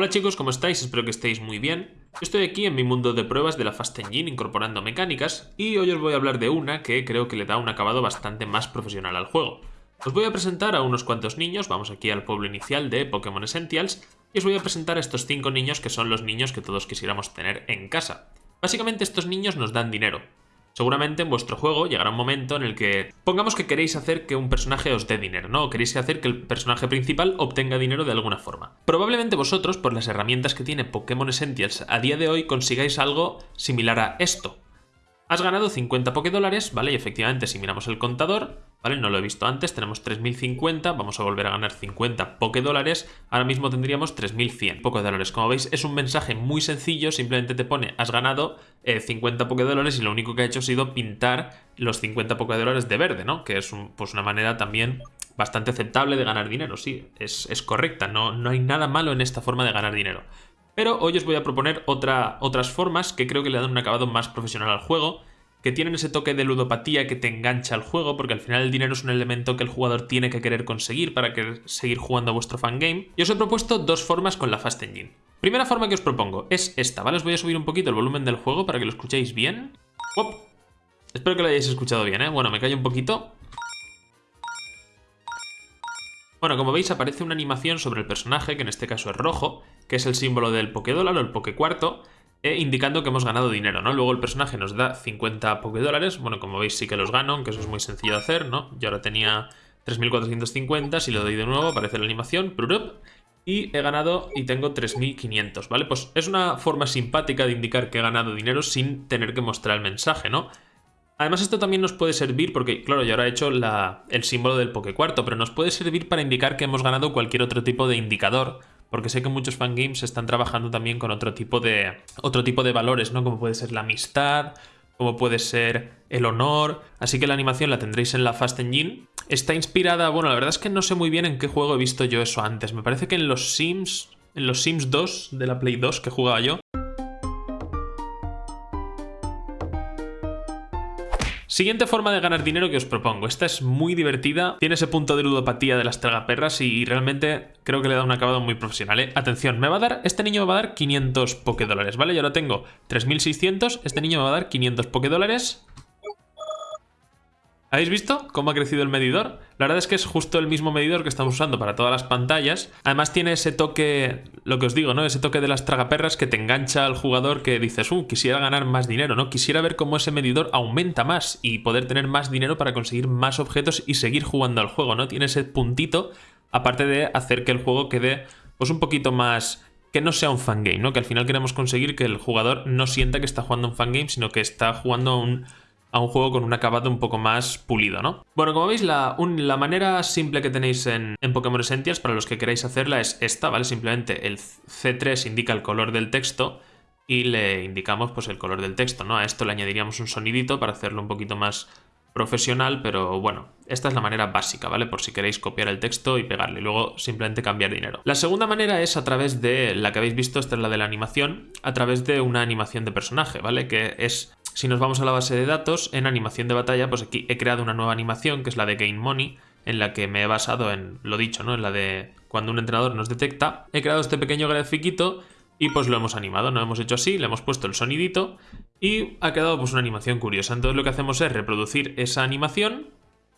Hola chicos, ¿cómo estáis? Espero que estéis muy bien. Estoy aquí en mi mundo de pruebas de la Fast Engine incorporando mecánicas y hoy os voy a hablar de una que creo que le da un acabado bastante más profesional al juego. Os voy a presentar a unos cuantos niños, vamos aquí al pueblo inicial de Pokémon Essentials y os voy a presentar a estos cinco niños que son los niños que todos quisiéramos tener en casa. Básicamente estos niños nos dan dinero, Seguramente en vuestro juego llegará un momento en el que pongamos que queréis hacer que un personaje os dé dinero, ¿no? Queréis hacer que el personaje principal obtenga dinero de alguna forma. Probablemente vosotros, por las herramientas que tiene Pokémon Essentials a día de hoy, consigáis algo similar a esto. Has ganado 50 Pokédólares, ¿vale? Y efectivamente, si miramos el contador, ¿vale? No lo he visto antes, tenemos 3050, vamos a volver a ganar 50 Pokédólares, ahora mismo tendríamos 3100 Pokédólares. Como veis, es un mensaje muy sencillo, simplemente te pone, has ganado 50 eh, Pokédólares y lo único que ha hecho ha sido pintar los 50 Pokédólares de verde, ¿no? Que es pues una manera también bastante aceptable de ganar dinero, sí, es, es correcta, no, no hay nada malo en esta forma de ganar dinero. Pero hoy os voy a proponer otra, otras formas que creo que le dan un acabado más profesional al juego, que tienen ese toque de ludopatía que te engancha al juego, porque al final el dinero es un elemento que el jugador tiene que querer conseguir para seguir jugando a vuestro fangame. Y os he propuesto dos formas con la Fast Engine. Primera forma que os propongo es esta, ¿vale? Os voy a subir un poquito el volumen del juego para que lo escuchéis bien. Espero que lo hayáis escuchado bien, ¿eh? Bueno, me callo un poquito. Bueno, como veis aparece una animación sobre el personaje, que en este caso es rojo, que es el símbolo del Pokédólar o el Pokécuarto, e indicando que hemos ganado dinero, ¿no? Luego el personaje nos da 50 Pokédólares, bueno, como veis sí que los gano, aunque eso es muy sencillo de hacer, ¿no? Yo ahora tenía 3.450, si lo doy de nuevo aparece la animación, y he ganado y tengo 3.500, ¿vale? Pues es una forma simpática de indicar que he ganado dinero sin tener que mostrar el mensaje, ¿no? Además esto también nos puede servir, porque claro, yo ahora he hecho el símbolo del Pokécuarto, pero nos puede servir para indicar que hemos ganado cualquier otro tipo de indicador, porque sé que muchos fangames están trabajando también con otro tipo de, otro tipo de valores, ¿no? Como puede ser la amistad, como puede ser el honor, así que la animación la tendréis en la Fast Engine. Está inspirada, bueno, la verdad es que no sé muy bien en qué juego he visto yo eso antes, me parece que en los Sims, en los Sims 2 de la Play 2 que jugaba yo, Siguiente forma de ganar dinero que os propongo. Esta es muy divertida, tiene ese punto de ludopatía de las tragaperras y realmente creo que le da un acabado muy profesional. ¿eh? Atención, me va a dar, este niño me va a dar 500 Pokédólares, ¿vale? Yo ahora tengo 3600, este niño me va a dar 500 Pokédólares. ¿Habéis visto cómo ha crecido el medidor? La verdad es que es justo el mismo medidor que estamos usando para todas las pantallas. Además tiene ese toque, lo que os digo, ¿no? Ese toque de las tragaperras que te engancha al jugador que dices, uh, quisiera ganar más dinero, ¿no? Quisiera ver cómo ese medidor aumenta más y poder tener más dinero para conseguir más objetos y seguir jugando al juego, ¿no? Tiene ese puntito, aparte de hacer que el juego quede, pues un poquito más que no sea un fangame, ¿no? Que al final queremos conseguir que el jugador no sienta que está jugando un fangame, sino que está jugando un a un juego con un acabado un poco más pulido, ¿no? Bueno, como veis, la, la manera simple que tenéis en, Pokémon Essentials para los que queráis hacerla es esta, ¿vale? Simplemente el C3 indica el color del texto y le indicamos pues el color del texto, ¿no? A esto le añadiríamos un sonidito para hacerlo un poquito más profesional, pero bueno, esta es la manera básica, ¿vale? Por si queréis copiar el texto y pegarle, y luego simplemente cambiar dinero. La segunda manera es a través de, la que habéis visto, esta es la de la animación, a través de una animación de personaje, ¿vale? Que es si nos vamos a la base de datos, en animación de batalla, pues aquí he creado una nueva animación, que es la de Gain Money, en la que me he basado en lo dicho, ¿no? En la de cuando un entrenador nos detecta. He creado este pequeño grafiquito y pues lo hemos animado, ¿no? Hemos hecho así, le hemos puesto el sonidito y ha quedado pues una animación curiosa. Entonces lo que hacemos es reproducir esa animación,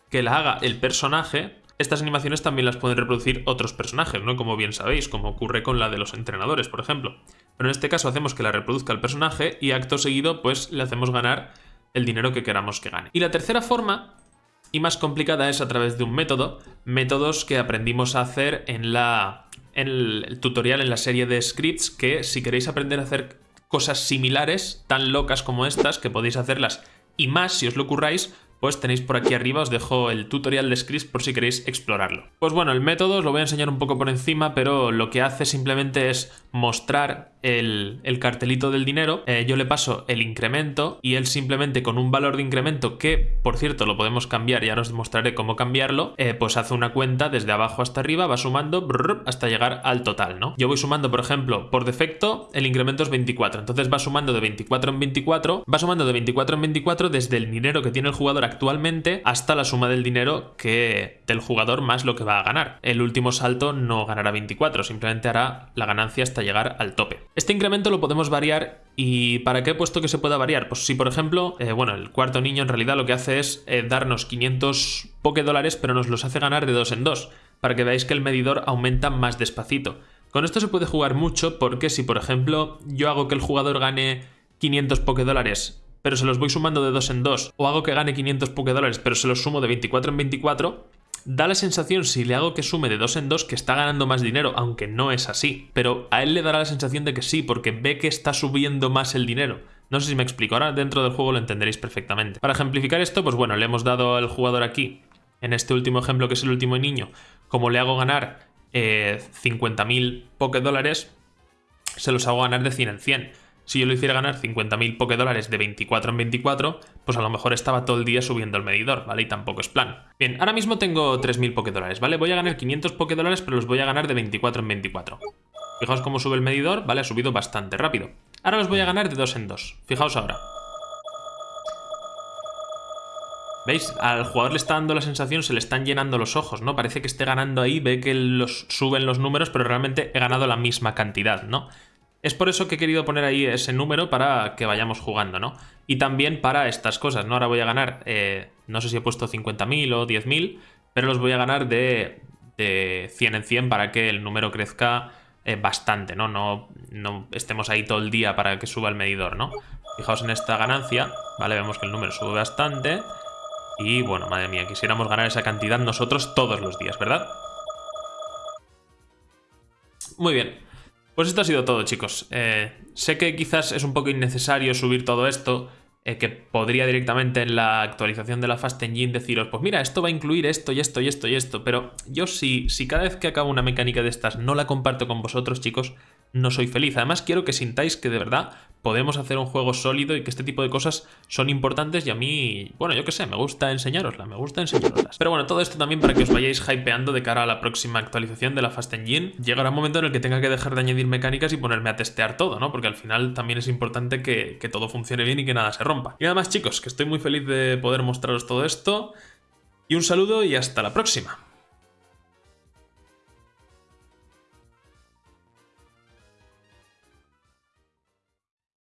que la haga el personaje. Estas animaciones también las pueden reproducir otros personajes, ¿no? Como bien sabéis, como ocurre con la de los entrenadores, por ejemplo. Pero en este caso hacemos que la reproduzca el personaje y acto seguido pues le hacemos ganar el dinero que queramos que gane. Y la tercera forma, y más complicada, es a través de un método, métodos que aprendimos a hacer en, la, en el tutorial, en la serie de scripts, que si queréis aprender a hacer cosas similares, tan locas como estas, que podéis hacerlas y más si os lo curráis, pues tenéis por aquí arriba, os dejo el tutorial de scripts por si queréis explorarlo. Pues bueno, el método os lo voy a enseñar un poco por encima, pero lo que hace simplemente es mostrar el, cartelito del dinero, eh, yo le paso el incremento y él simplemente con un valor de incremento que, por cierto, lo podemos cambiar, ya os demostraré cómo cambiarlo, eh, pues hace una cuenta desde abajo hasta arriba, va sumando hasta llegar al total, ¿no? Yo voy sumando, por ejemplo, por defecto, el incremento es 24, entonces va sumando de 24 en 24, va sumando de 24 en 24 desde el dinero que tiene el jugador actualmente hasta la suma del dinero que del jugador más lo que va a ganar. El último salto no ganará 24, simplemente hará la ganancia hasta llegar al tope. Este incremento lo podemos variar ¿Y para qué he puesto que se pueda variar? Pues si por ejemplo, eh, bueno, el cuarto niño en realidad lo que hace es eh, darnos 500 poke dólares, pero nos los hace ganar de dos en dos, para que veáis que el medidor aumenta más despacito. Con esto se puede jugar mucho porque si por ejemplo yo hago que el jugador gane 500 poke dólares, pero se los voy sumando de dos en dos, o hago que gane 500 poke dólares, pero se los sumo de 24 en 24, Da la sensación, si le hago que sume de dos en dos, que está ganando más dinero, aunque no es así. Pero a él le dará la sensación de que sí, porque ve que está subiendo más el dinero. No sé si me explico, ahora dentro del juego lo entenderéis perfectamente. Para ejemplificar esto, pues bueno, le hemos dado al jugador aquí, en este último ejemplo que es el último niño, como le hago ganar eh, 50.000 poke dólares, se los hago ganar de 100 en 100 si yo lo hiciera ganar 50.000 poke dólares de 24 en 24, pues a lo mejor estaba todo el día subiendo el medidor, ¿vale? Y tampoco es plan. Bien, ahora mismo tengo 3.000 poke dólares, ¿vale? Voy a ganar 500 poke dólares, pero los voy a ganar de 24 en 24. Fijaos cómo sube el medidor, ¿vale? Ha subido bastante rápido. Ahora los voy a ganar de 2 en 2. Fijaos ahora. ¿Veis? Al jugador le está dando la sensación, se le están llenando los ojos, ¿no? Parece que esté ganando ahí, ve que los suben los números, pero realmente he ganado la misma cantidad, ¿no? Es por eso que he querido poner ahí ese número para que vayamos jugando, ¿no? Y también para estas cosas, ¿no? Ahora voy a ganar, eh, no sé si he puesto 50.000 o 10.000, pero los voy a ganar de, de, 100 en 100 para que el número crezca eh, bastante. ¿no? No estemos ahí todo el día para que suba el medidor, ¿no? Fijaos en esta ganancia, ¿vale? Vemos que el número sube bastante. Y bueno, madre mía, quisiéramos ganar esa cantidad nosotros todos los días, ¿verdad? Muy bien. Pues esto ha sido todo, chicos. Eh, sé que quizás es un poco innecesario subir todo esto, eh, que podría directamente en la actualización de la Fast Engine deciros, pues mira, esto va a incluir esto y esto y esto y esto, pero yo si, si cada vez que acabo una mecánica de estas no la comparto con vosotros, chicos, no soy feliz. Además quiero que sintáis que de verdad podemos hacer un juego sólido y que este tipo de cosas son importantes y a mí, bueno, yo qué sé, me gusta enseñarosla, me gusta enseñaroslas. Pero bueno, todo esto también para que os vayáis hypeando de cara a la próxima actualización de la Fast Engine. Llegará un momento en el que tenga que dejar de añadir mecánicas y ponerme a testear todo, ¿no? Porque al final también es importante que, que todo funcione bien y que nada se rompa. Y nada más chicos, que estoy muy feliz de poder mostraros todo esto. Y un saludo y hasta la próxima.